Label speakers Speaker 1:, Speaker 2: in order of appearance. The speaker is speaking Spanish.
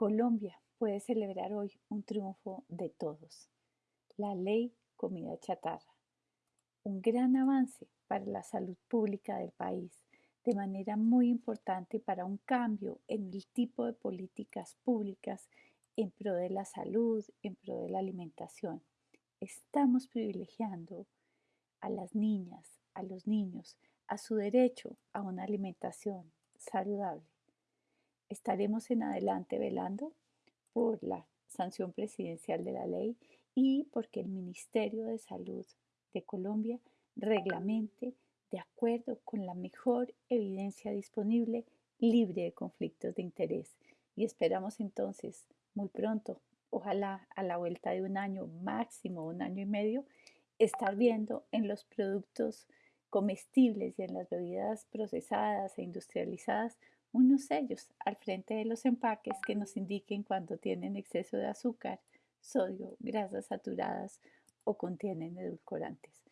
Speaker 1: Colombia puede celebrar hoy un triunfo de todos. La ley comida chatarra. Un gran avance para la salud pública del país, de manera muy importante para un cambio en el tipo de políticas públicas en pro de la salud, en pro de la alimentación. Estamos privilegiando a las niñas, a los niños, a su derecho a una alimentación saludable. Estaremos en adelante velando por la sanción presidencial de la ley y porque el Ministerio de Salud de Colombia reglamente de acuerdo con la mejor evidencia disponible, libre de conflictos de interés. Y esperamos entonces muy pronto, ojalá a la vuelta de un año, máximo un año y medio, estar viendo en los productos comestibles y en las bebidas procesadas e industrializadas unos sellos al frente de los empaques que nos indiquen cuando tienen exceso de azúcar, sodio, grasas saturadas o contienen edulcorantes.